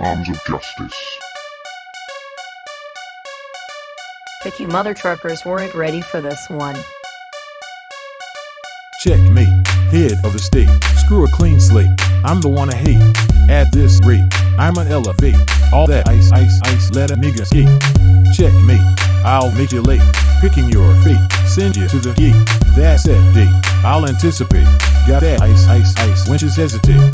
Arms of Justice. But you mother truckers weren't ready for this one. Checkmate, head of the state. Screw a clean slate. I'm the one I hate. At this rate, I'm an elevate. All that ice, ice, ice, let a nigga skate. Checkmate, I'll make you late. Picking your fate, send you to the gate. That's that date. I'll anticipate. Got that ice, ice, ice. Wenches hesitate.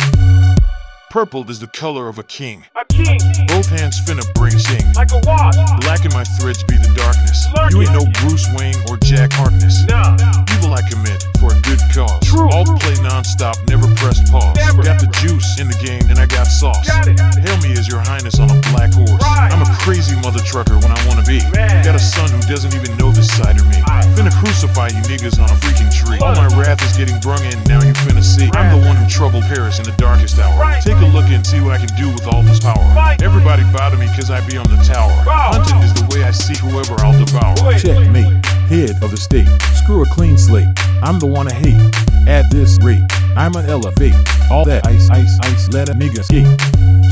Purple is the color of a king. King, Both hands finna bring sing. like a wasp. Black in my threads be the darkness. Lurking. You ain't no Bruce Wayne or Jack Harkness. Nah, Evil I commit for a good cause. True. All play non-stop, never press pause. Never. Got the juice in the game and I got sauce. Got it. Hail me as your highness on a black horse. Right. I'm a crazy mother trucker when I wanna be. Man. Got a son who doesn't even know this side of me. Aye. Finna crucify you niggas on a freaking tree. All my wrath is getting brung in, now you finna see. I'm the one troubled Paris in the darkest hour. Right. Take a look and see what I can do with all this power. Everybody bow to me cause I be on the tower. Wow. Is the way I see whoever I'll devour. Wait. Checkmate, head of the state. Screw a clean slate. I'm the one I hate. At this rate, I'm an elevate. All that ice, ice, ice, let a nigga skate.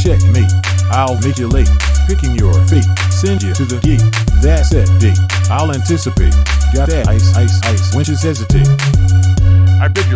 Checkmate, I'll make you late. Picking your fate, send you to the gate. That's that date. I'll anticipate. Got that ice, ice, ice. Wenches hesitate.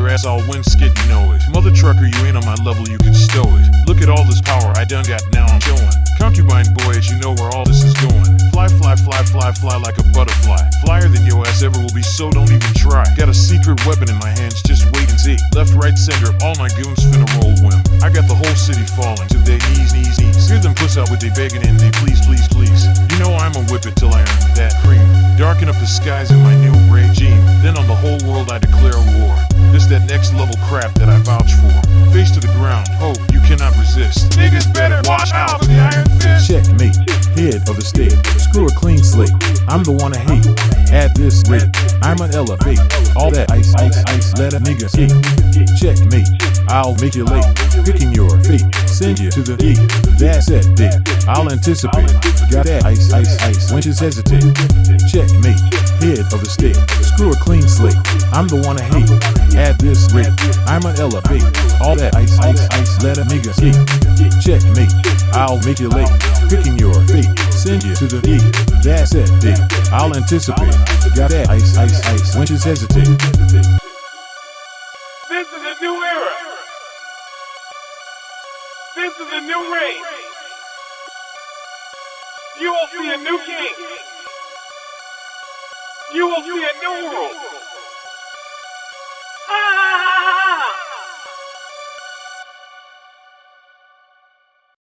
Ass I'll win skid, you know it. Mother trucker, you ain't on my level, you can stow it. Look at all this power I done got, now I'm showing. Concubine boys, you know where all this is going. Fly, fly, fly, fly, fly like a butterfly. Flyer than your ass ever will be, so don't even try. Got a secret weapon in my hands, just wait and see. Left, right, center, all my goons finna roll whim. I got the whole city falling to their knees, knees, knees. Hear them puss out with they begging and they please, please, please. You know I'ma whip it till I earn that cream. Darken up the skies in my new regime. State. Screw a clean slate. I'm the one I hate. At this rate, I'm an elevate. All that ice, ice, ice, let a nigga skate. Checkmate, I'll make you late. Picking your fate, send you to the gate. That's it, dick. I'll anticipate. Got that ice, ice, ice. Wenches hesitate. Checkmate, head of the state. Screw a clean slate. I'm the one I hate. At this rate, I'm an elevate. All that ice, ice, ice, let a nigga skate. Checkmate, I'll make you late. Picking your fate, send you to the. That's it, date. I'll anticipate. Got that ice, ice, ice. Wenches hesitate. this is a new era. This is a new reign. You will see a new king. You will see a new world.